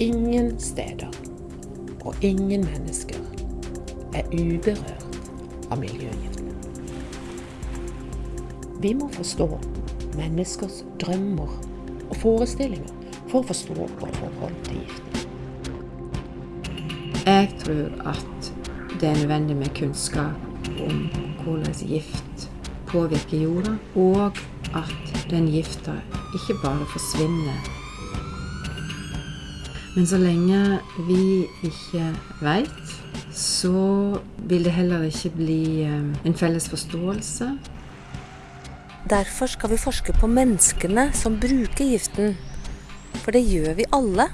ingen steder og ingen mennesker er uberørt av miljøgiftene. Vi må forstå menneskers drømmer og forestillinger for å forstå vårt forhold til giften. Jeg tror at det er nødvendig med kunnskap om hvordan gift påvirker jorda, og at den gifta ikke bare forsvinner. Men så lenge vi ikke veit, så vil det heller ikke bli eh, en felles forståelse. Derfor skal vi forske på menneskene som bruker giften. For det gjør vi alle.